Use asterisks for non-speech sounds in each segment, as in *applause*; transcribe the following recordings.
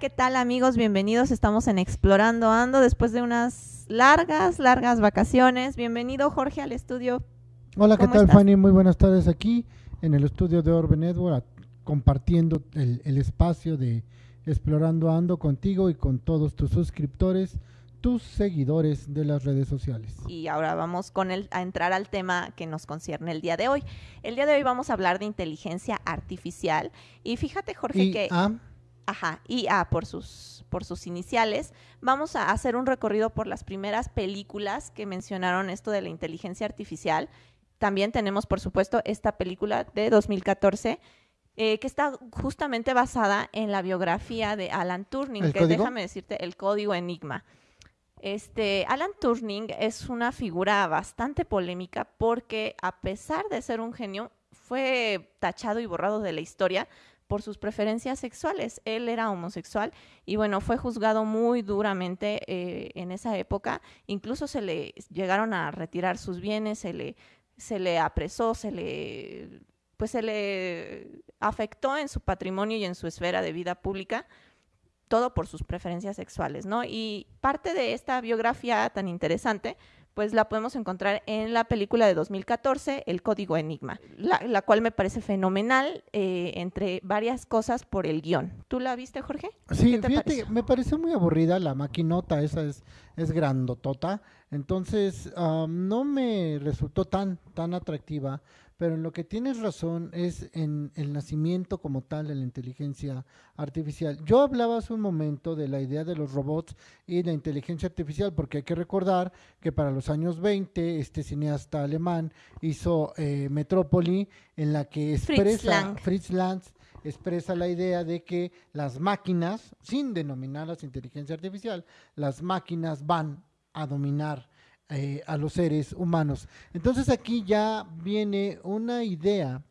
¿qué tal amigos? Bienvenidos. Estamos en Explorando Ando después de unas largas, largas vacaciones. Bienvenido Jorge al estudio. Hola, ¿qué ¿Cómo tal estás? Fanny? Muy buenas tardes aquí en el estudio de Orbe Network, compartiendo el, el espacio de Explorando Ando contigo y con todos tus suscriptores, tus seguidores de las redes sociales. Y ahora vamos con el, a entrar al tema que nos concierne el día de hoy. El día de hoy vamos a hablar de inteligencia artificial. Y fíjate Jorge Y que... Ajá, IA por sus, por sus iniciales. Vamos a hacer un recorrido por las primeras películas que mencionaron esto de la inteligencia artificial. También tenemos, por supuesto, esta película de 2014 eh, que está justamente basada en la biografía de Alan Turing, ¿El que código? déjame decirte, el código Enigma. Este, Alan Turing es una figura bastante polémica porque a pesar de ser un genio, fue tachado y borrado de la historia por sus preferencias sexuales. Él era homosexual y bueno, fue juzgado muy duramente eh, en esa época. Incluso se le llegaron a retirar sus bienes, se le, se le apresó, se le, pues se le afectó en su patrimonio y en su esfera de vida pública todo por sus preferencias sexuales, ¿no? Y parte de esta biografía tan interesante, pues la podemos encontrar en la película de 2014, El Código Enigma, la, la cual me parece fenomenal, eh, entre varias cosas por el guion. ¿Tú la viste, Jorge? sí, ¿Qué te fíjate, pareció? me pareció muy aburrida la maquinota, esa es, es grandotota, entonces ah, no me resultó tan, tan atractiva, pero en lo que tienes razón es en el nacimiento como tal de la inteligencia artificial. Yo hablaba hace un momento de la idea de los robots y la inteligencia artificial, porque hay que recordar que para los años 20 este cineasta alemán hizo eh, Metrópoli, en la que expresa. Fritz Lang expresa la idea de que las máquinas, sin denominarlas inteligencia artificial, las máquinas van a dominar eh, a los seres humanos. Entonces aquí ya viene una idea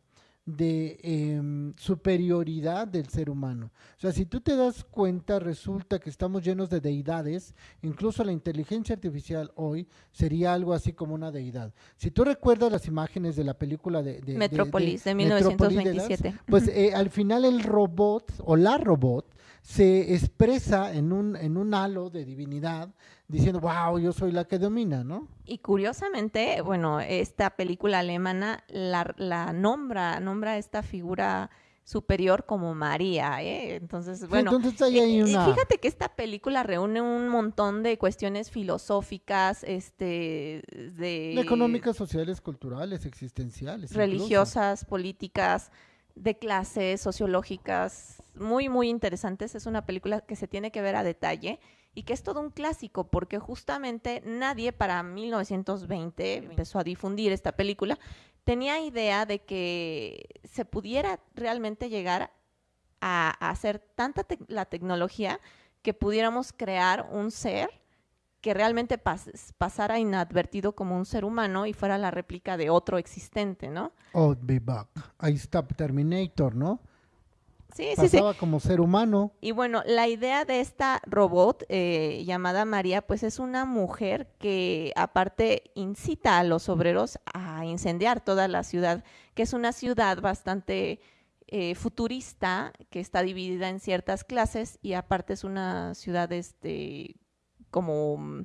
de em, superioridad del ser humano. O sea, si tú te das cuenta, resulta que estamos llenos de deidades, incluso la inteligencia artificial hoy sería algo así como una deidad. Si tú recuerdas las imágenes de la película de, Metrópolis, de Metrópolis de Lance, 1927. pues eh, al final el robot o la robot se expresa en un, en un halo de divinidad diciendo, wow, yo soy la que domina, ¿no? Y curiosamente, bueno, esta película alemana la, la nombra, nombra esta figura superior como María, ¿eh? Entonces, bueno, Entonces ahí hay Eh, eh, una... Fíjate que esta película reúne un montón de cuestiones filosóficas, este, de económicas, sociales, culturales, existenciales. incluso. religiosas, políticas, de clases, sociológicas, muy, muy interesantes. Es una película que se tiene que ver a detalle y que es todo un clásico, porque justamente nadie para 1920 empezó a difundir esta película, tenía idea de que se pudiera realmente llegar a, hacer tanta la tecnología que pudiéramos crear un ser que realmente pas- pasara inadvertido como un ser humano y fuera la réplica de otro existente, ¿no? Oh, be back. Ahí está Terminator, ¿no? Sí, sí, sí. Pasaba como ser humano. Y bueno, la idea de esta robot eh, llamada María, pues es una mujer que aparte incita a los obreros a incendiar toda la ciudad, que es una ciudad bastante eh, futurista, que está dividida en ciertas clases y aparte es una ciudad este como mm,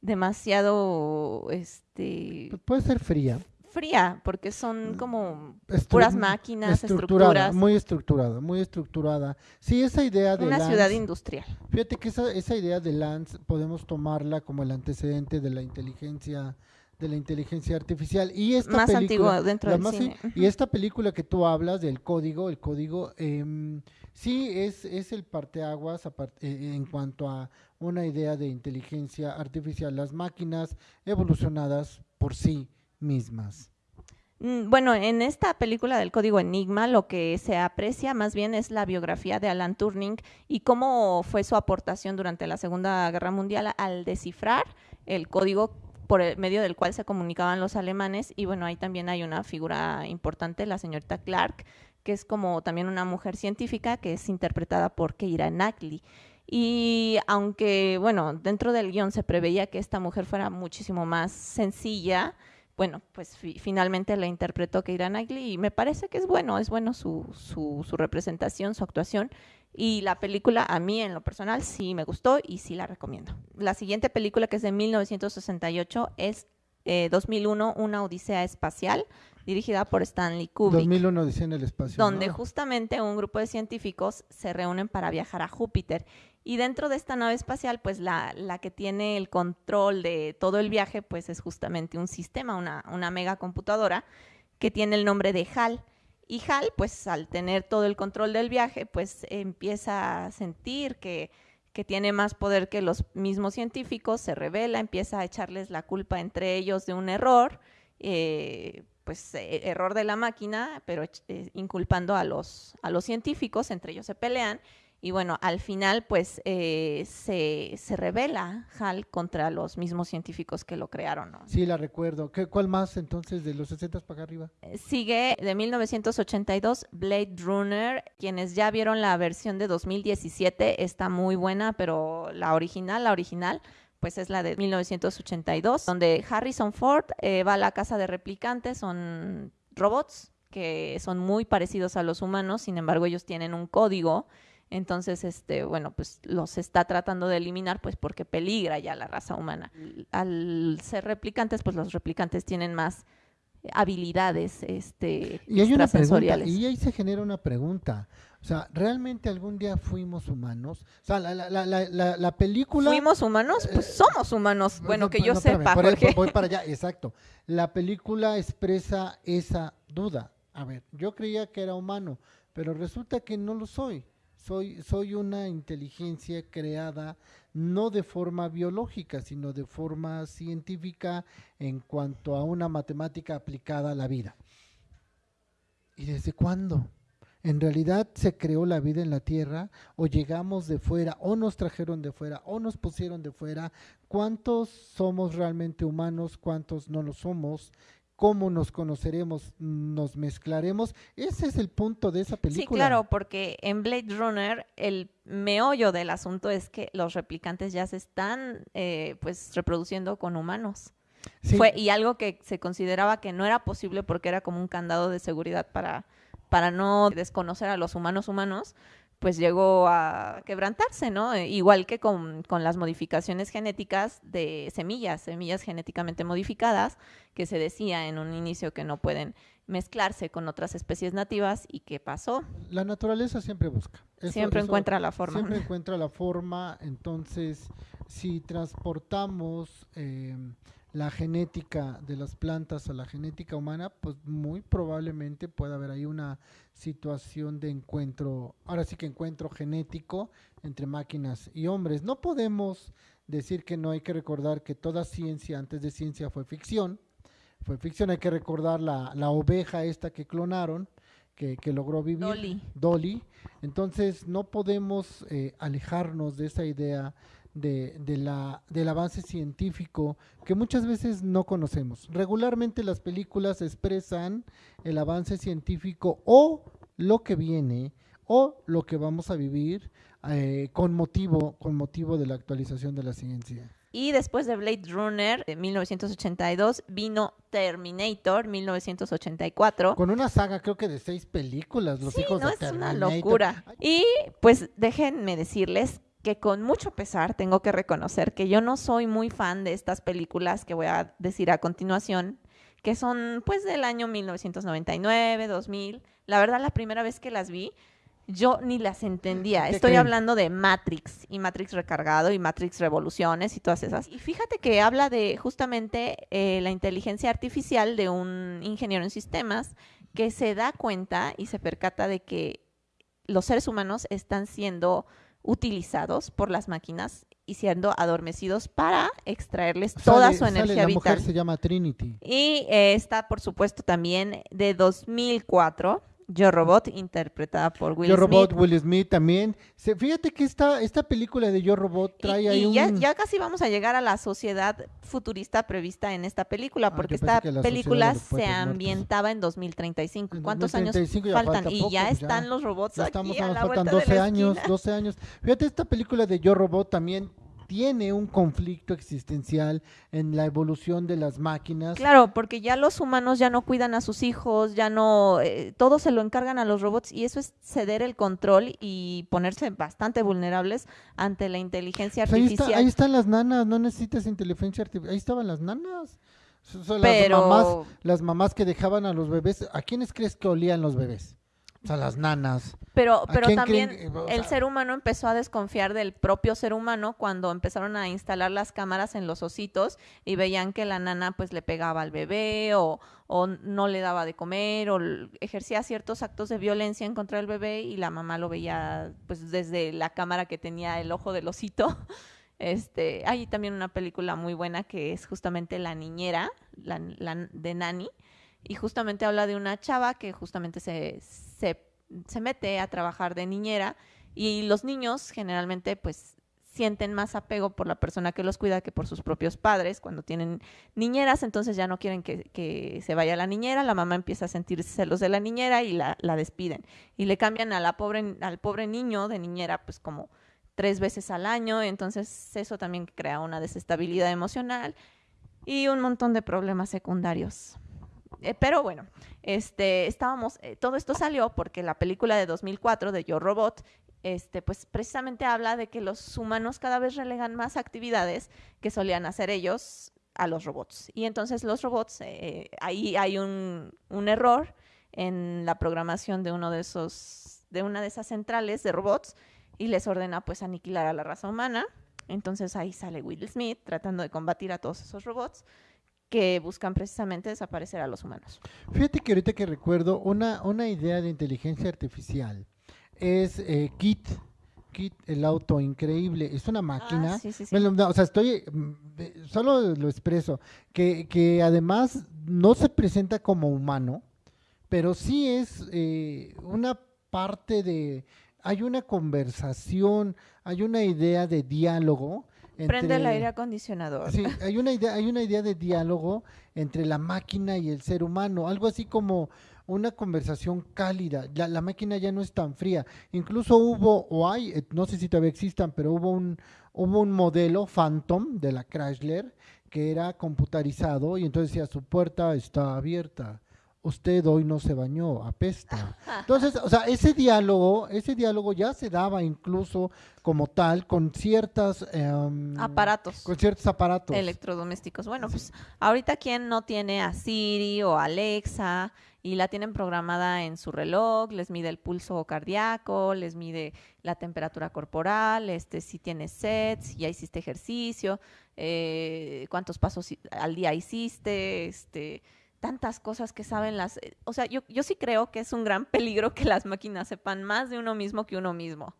demasiado este puede ser fría. fría, porque son como estru- puras máquinas, estructurada, estructuras, Muy estructurada, muy estructurada. Sí, esa idea de una Lance- ciudad industrial. Fíjate que esa, esa idea de Lance podemos tomarla como el antecedente de la inteligencia de la inteligencia artificial y esta Más película, antiguo dentro del más- cine. y esta película que tú hablas del código el código em, sí es es el parteaguas eh, en cuanto a una idea de inteligencia artificial las máquinas evolucionadas por sí mismas Mm, Bueno, en esta película del Código Enigma lo que se aprecia más bien es la biografía de Alan Turing y cómo fue su aportación durante la Segunda Guerra Mundial al descifrar el código por el medio del cual se comunicaban los alemanes y bueno, ahí también hay una figura importante, la señorita Clark, que es como también una mujer científica que es interpretada por Keira Knightley. Y aunque, bueno, dentro del guion se preveía que esta mujer fuera muchísimo más sencilla, bueno, pues fi- finalmente la interpretó Keira Knightley y me parece que es bueno, es bueno su, su, su representación, su actuación. Y la película, a mí en lo personal, sí me gustó y sí la recomiendo. La siguiente película, que es de 1968, es 2001, eh, Una Odisea Espacial, dirigida por Stanley Kubrick. 2001, Odisea en el Espacio. Donde justamente un grupo de científicos se reúnen para viajar a Júpiter. Y dentro de esta nave espacial, pues la, la que tiene el control de todo el viaje, pues es justamente un sistema, una, una megacomputadora que tiene el nombre de HAL. Y Hal, pues al tener todo el control del viaje, pues empieza a sentir que, tiene más poder que los mismos científicos, se revela, empieza a echarles la culpa entre ellos de un error, eh, pues eh, error de la máquina, pero eh, inculpando a los, a los científicos, entre ellos se pelean y bueno, al final pues eh, se, se, revela Hal contra los mismos científicos que lo crearon. ¿no? Sí, la recuerdo. ¿Qué, ¿Cuál más entonces de los 60 para arriba? Eh, sigue de 1982 Blade Runner. Quienes ya vieron la versión de 2017 está muy buena, pero la original, la original pues es la de 1982, donde Harrison Ford eh, va a la casa de replicantes, son robots que son muy parecidos a los humanos, sin embargo ellos tienen un código entonces, este, bueno, pues los está tratando de eliminar, pues porque peligra ya la raza humana. Al ser replicantes, pues los replicantes tienen más habilidades este, y hay una pregunta, y ahí se genera una pregunta. O sea, ¿realmente algún día fuimos humanos? O sea, la, la, la, la película... ¿Fuimos humanos? Pues eh, somos humanos. Bueno, que yo sepa. voy para *laughs* allá, exacto. La película expresa esa duda. A ver, yo creía que era humano, pero resulta que no lo soy. Soy, soy una inteligencia creada no de forma biológica, sino de forma científica en cuanto a una matemática aplicada a la vida. ¿Y desde cuándo? ¿En realidad se creó la vida en la Tierra o llegamos de fuera o nos trajeron de fuera o nos pusieron de fuera? ¿Cuántos somos realmente humanos? ¿Cuántos no lo somos? Cómo nos conoceremos, nos mezclaremos. Ese es el punto de esa película. Sí, claro, porque en Blade Runner el meollo del asunto es que los replicantes ya se están eh, pues reproduciendo con humanos. Fue, y algo que se consideraba que no era posible porque era como un candado de seguridad para, para no desconocer a los humanos humanos, pues llegó a quebrantarse, ¿no? Eh, igual que con, las modificaciones genéticas de semillas, semillas genéticamente modificadas, que se decía en un inicio que no pueden mezclarse con otras especies nativas y qué pasó. La naturaleza siempre busca. siempre encuentra la forma. Siempre *laughs* encuentra la forma, entonces si transportamos eh, la genética de las plantas a la genética humana, pues muy probablemente pueda haber ahí una situación de encuentro, ahora sí que encuentro genético entre máquinas y hombres. No podemos decir que no hay que recordar que toda ciencia antes de ciencia fue ficción. Fue ficción, hay que recordar la, la oveja esta que clonaron, que, que logró vivir. Dolly. Dolly. Entonces no podemos eh, alejarnos de esa idea de, de la, del avance científico que muchas veces no conocemos. Regularmente las películas expresan el avance científico o lo que viene o lo que vamos a vivir eh, con, motivo, con motivo de la actualización de la ciencia. Y después de Blade Runner de 1982 vino Terminator 1984. Con una saga creo que de seis películas, los hijos no, de es una locura. Y pues déjenme decirles que con mucho pesar tengo que reconocer que yo no soy muy fan de estas películas que voy a decir a continuación, que son pues del año 1999, 2000. La verdad, la primera vez que las vi, yo ni las entendía. Estoy hablando de Matrix y Matrix Recargado y Matrix Revoluciones y todas esas. Y fíjate que habla de justamente eh, la inteligencia artificial de un ingeniero en sistemas que se da cuenta y se percata de que los seres humanos están siendo utilizados por las máquinas y siendo adormecidos para extraerles toda su energía sale, la Mujer se llama Trinity. Y eh, está, por supuesto, también de 2004 yo Robot, interpretada por Will Yo Smith. Robot, Will Smith también. fíjate que esta, esta película de Yo Robot trae ahí un... Ya, ya, casi vamos a llegar a la sociedad futurista prevista en esta película, ah, porque esta película se ambientaba en 2035. ¿Cuántos años faltan? y ya están los robots aquí estamos, a la faltan 12 años, 12 años. Fíjate, esta película de Yo Robot también tiene un conflicto existencial en la evolución de las máquinas. Claro, porque ya los humanos ya no cuidan a sus hijos, ya no, eh, todo se lo encargan a los robots y eso es ceder el control y ponerse bastante vulnerables ante la inteligencia Pues ahí, artificial. está- ahí están las nanas, no necesitas inteligencia artificial. Ahí estaban las nanas. Son- Pero- las, mamás, las mamás que dejaban a los bebés. ¿A quiénes crees que olían los bebés? O sea, las nanas. Pero, ¿A pero también creen el ser humano empezó a desconfiar del propio ser humano cuando empezaron a instalar las cámaras en los ositos y veían que la nana pues le pegaba al bebé o, o no le daba de comer o ejercía ciertos actos de violencia en contra del bebé y la mamá lo veía pues desde la cámara que tenía el ojo del osito. *laughs* Este, hay también una película muy buena que es justamente La niñera, la, la- de Nani, y justamente habla de una chava que justamente se, se, se mete a trabajar de niñera y los niños generalmente pues sienten más apego por la persona que los cuida que por sus propios padres cuando tienen niñeras, entonces ya no quieren que, que se vaya la niñera, la mamá empieza a sentir celos de la niñera y la, la despiden. Y le cambian a la pobre, al pobre niño de niñera pues como tres veces al año, entonces eso también crea una desestabilidad emocional y un montón de problemas secundarios. Eh, pero bueno, este, estábamos, eh, todo esto salió porque la película de 2004 de Yo Robot, este, pues precisamente habla de que los humanos cada vez relegan más actividades que solían hacer ellos a los robots. Y entonces los robots, eh, ahí hay un, un error en la programación de uno de esos, de una de esas centrales de robots y les ordena pues aniquilar a la raza humana. Entonces ahí sale Will Smith tratando de combatir a todos esos robots que buscan precisamente desaparecer a los humanos. Fíjate que ahorita que recuerdo, una, una idea de inteligencia artificial es eh, Kit. Kit, el auto increíble. Es una máquina. Ah, sí, sí, sí. Bueno, no, o sea, estoy, mm, solo lo expreso, que, que además no se presenta como humano, pero sí es eh, una parte de, hay una conversación, hay una idea de diálogo. Prende el aire acondicionador. Sí, hay una idea, hay una idea de diálogo entre la máquina y el ser humano, algo así como una conversación cálida. La, la máquina ya no es tan fría. Incluso hubo, o hay, eh, no sé si todavía existan, pero hubo un, hubo un modelo Phantom de la Chrysler que era computarizado y entonces decía su puerta está abierta. Usted hoy no se bañó, apesta. *laughs* Entonces, o sea, ese diálogo, ese diálogo ya se daba incluso como tal con ciertas em, Aparatos. con ciertos aparatos. electrodomésticos. Bueno, pues ahorita quién no tiene a Siri o Alexa y la tienen programada en su reloj, les mide el pulso cardíaco, les mide la temperatura corporal, este si tienes sed, si ya hiciste ejercicio, eh, cuántos pasos al día hiciste, este tantas cosas que saben las, eh, o sea, yo, yo sí creo que es un gran peligro que las máquinas sepan más de uno mismo que uno mismo.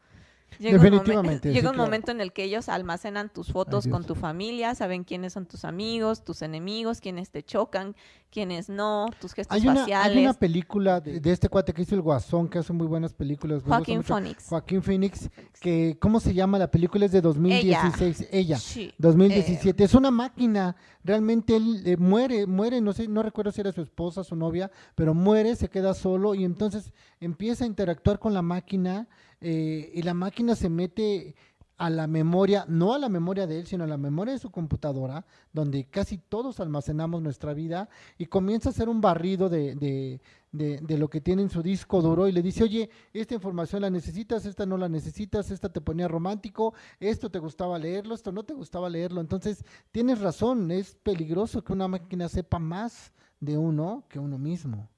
Llega un Definitivamente, sí, llega un claro. momento en el que ellos almacenan tus fotos con tu familia, saben quiénes son tus amigos, tus enemigos, quiénes te chocan, quiénes no, tus gestos Hay una, faciales. hay una película de, de este cuate que hizo el Guasón, que hace muy buenas películas. Joaquín. Phoenix. Joaquín Phoenix, que, ¿cómo se llama? La película es de 2016. Ella. Sí, 2017. Es una máquina. Realmente él eh, muere, muere, no sé, no recuerdo si era su esposa, su novia, pero muere, se queda solo y entonces empieza a interactuar con la máquina eh, y la máquina se mete a la memoria, no a la memoria de él, sino a la memoria de su computadora, donde casi todos almacenamos nuestra vida, y comienza a hacer un barrido de, de, de, de lo que tiene en su disco duro y le dice, oye, esta información la necesitas, esta no la necesitas, esta te ponía romántico, esto te gustaba leerlo, esto no te gustaba leerlo. Entonces, tienes razón, es peligroso que una máquina sepa más de uno que uno mismo.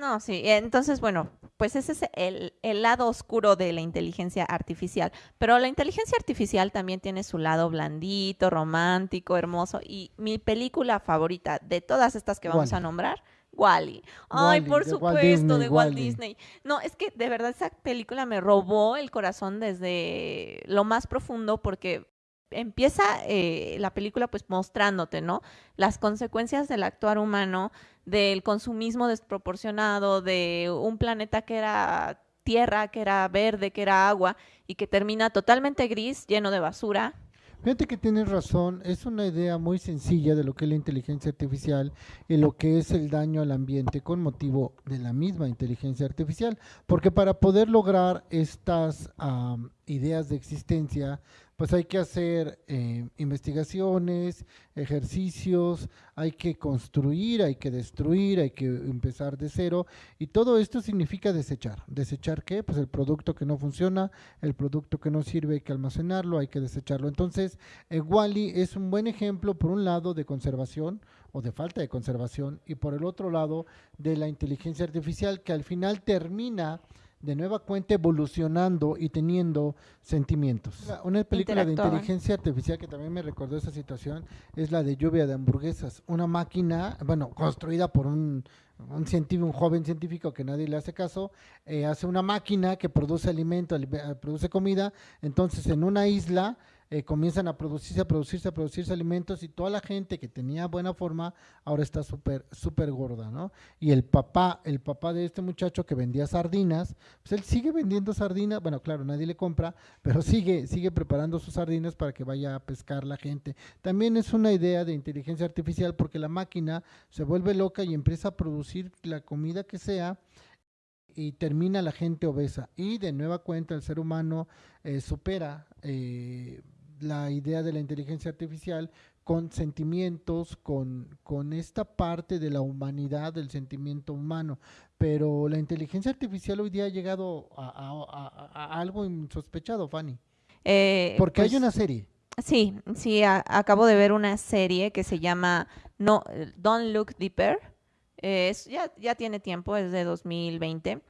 No, sí. Entonces, bueno, pues ese es el, el lado oscuro de la inteligencia artificial. Pero la inteligencia artificial también tiene su lado blandito, romántico, hermoso. Y mi película favorita de todas estas que vamos a nombrar, Wally. Ay, por de Walt supuesto, Disney, de Walt. Disney. No, es que de verdad esa película me robó el corazón desde lo más profundo porque empieza eh, la película pues mostrándote, ¿no? Las consecuencias del actuar humano, del consumismo desproporcionado, de un planeta que era tierra, que era verde, que era agua y que termina totalmente gris, lleno de basura. Fíjate que tienes razón, es una idea muy sencilla de lo que es la inteligencia artificial y lo que es el daño al ambiente con motivo de la misma inteligencia artificial, porque para poder lograr estas ideas de existencia, pues hay que hacer eh, investigaciones, ejercicios, hay que construir, hay que destruir, hay que empezar de cero y todo esto significa desechar. ¿Desechar qué? Pues el producto que no funciona, el producto que no sirve hay que almacenarlo, hay que desecharlo. Entonces, eh, Wally es un buen ejemplo, por un lado, de conservación o de falta de conservación y por el otro lado, de la inteligencia artificial que al final termina de nueva cuenta evolucionando y teniendo sentimientos. Una película de inteligencia artificial que también me recordó esa situación es la de Lluvia de Hamburguesas, una máquina, bueno, construida por un, un científico, un joven científico que nadie le hace caso, eh, hace una máquina que produce alimento, produce comida, entonces en una isla eh, comienzan a producirse, a producirse, a producirse alimentos y toda la gente que tenía buena forma ahora está súper, súper gorda, ¿no? Y el papá, el papá de este muchacho que vendía sardinas, pues él sigue vendiendo sardinas, bueno, claro, nadie le compra, *laughs* pero sigue, sigue preparando sus sardinas para que vaya a pescar la gente. También es una idea de inteligencia artificial porque la máquina se vuelve loca y empieza a producir la comida que sea y termina la gente obesa. Y de nueva cuenta el ser humano eh, supera eh, la idea de la inteligencia artificial con sentimientos, con, con esta parte de la humanidad, del sentimiento humano. Pero la inteligencia artificial hoy día ha llegado a, algo insospechado, Fanny. Eh, Porque hay pues, una serie. Sí, sí, acabo de ver una serie que se llama no, Don't Look Deeper. ya, ya tiene tiempo, es de 2020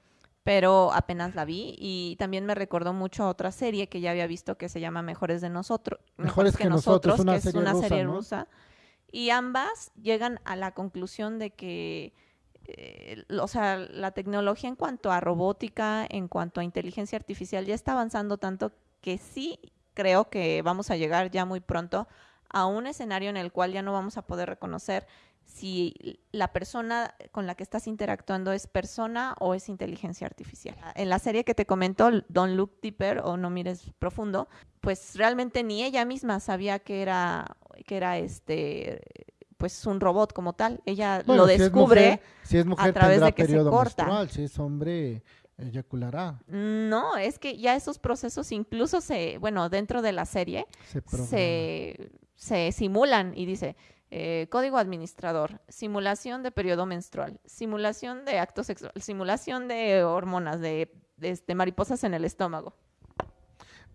pero apenas la vi y también me recordó mucho a otra serie que ya había visto que se llama Mejores de nosotros, Mejores, que, nosotros, que es una serie rusa. Y ambas llegan a la conclusión de que, eh, o sea, la tecnología en cuanto a robótica, en cuanto a inteligencia artificial, ya está avanzando tanto que sí creo que vamos a llegar ya muy pronto a un escenario en el cual ya no vamos a poder reconocer si la persona con la que estás interactuando es persona o es inteligencia artificial. En la serie que te comentó, Don't Look Deeper o No Mires Profundo, pues realmente ni ella misma sabía que era, que era este pues un robot como tal. Ella lo descubre si es mujer, a través de que se corta. si es hombre eyaculará. No, es que ya esos procesos incluso se, bueno, dentro de la serie se, se simulan y dice, eh, código administrador, simulación de periodo menstrual, simulación de acto sexual, simulación de hormonas, de, este, mariposas en el estómago.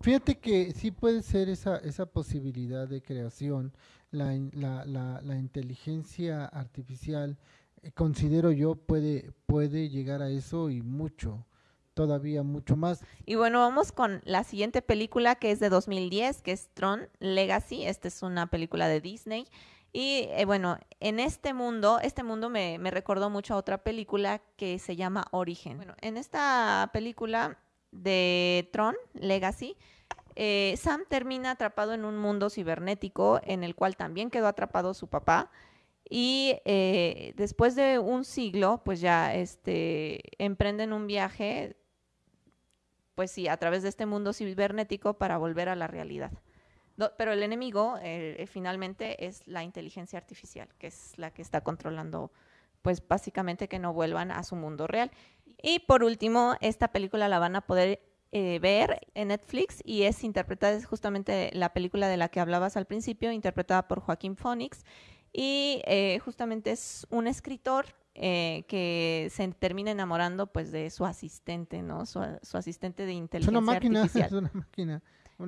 Fíjate que sí puede ser esa, esa posibilidad de creación, la, la, la, inteligencia artificial, eh, considero yo, puede, puede llegar a eso y mucho todavía mucho más. Y bueno, vamos con la siguiente película que es de 2010, que es Tron Legacy. Esta es una película de Disney. Y eh, bueno, en este mundo, este mundo me, recordó mucho a otra película que se llama Origen. Bueno, en esta película de Tron, Legacy, eh, Sam termina atrapado en un mundo cibernético en el cual también quedó atrapado su papá. Y eh, después de un siglo, pues ya este, emprenden un viaje, pues sí, a través de este mundo cibernético para volver a la realidad pero el enemigo eh, eh, finalmente es la inteligencia artificial, que es la que está controlando, pues básicamente que no vuelvan a su mundo real. Y por último, esta película la van a poder eh, ver en Netflix y es interpretada, es justamente la película de la que hablabas al principio, interpretada por Joaquín Phoenix. Y justamente es un escritor que se termina enamorando pues de su asistente, ¿no? Su, asistente de inteligencia es una máquina, *laughs* artificial. Es una máquina.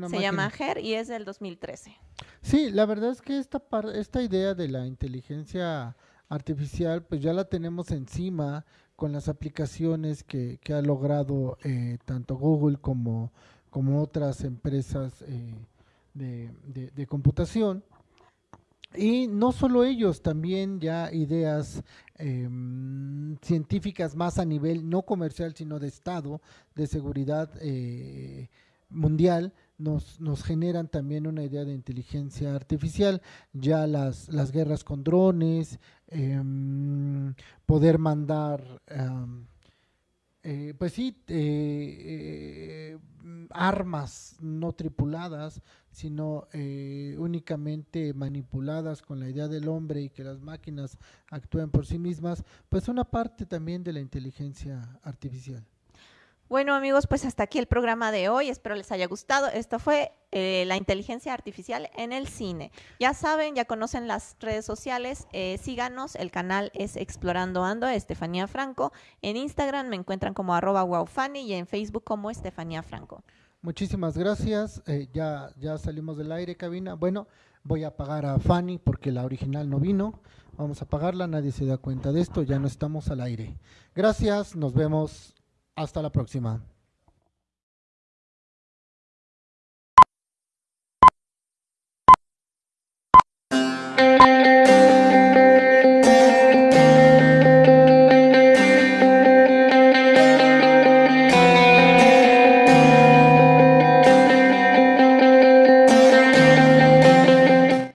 Se llama GER y es del 2013. Sí, la verdad es que esta, esta idea de la inteligencia artificial, pues ya la tenemos encima con las aplicaciones que, que ha logrado eh, tanto Google como, como otras empresas eh, de, de, computación. Y no solo ellos, también ya ideas em, científicas más a nivel no comercial, sino de Estado, de seguridad eh, mundial, nos, nos generan también una idea de inteligencia artificial, ya las, las guerras con drones, em, poder mandar, eh, pues sí, eh, eh, armas no tripuladas, sino únicamente manipuladas con la idea del hombre y que las máquinas actúen por sí mismas, pues una parte también de la inteligencia artificial. Bueno amigos, pues hasta aquí el programa de hoy. Espero les haya gustado. Esto fue eh, la inteligencia artificial en el cine. Ya saben, ya conocen las redes sociales. Eh, síganos. El canal es Explorando Ando, Estefanía Franco. En Instagram me encuentran como arroba y en Facebook como Estefanía Franco. Muchísimas gracias. Eh, ya, ya salimos del aire, cabina. Bueno, voy a pagar a Fanny porque la original no vino. Vamos a pagarla, nadie se da cuenta de esto, ya no estamos al aire. Gracias, nos vemos hasta la próxima.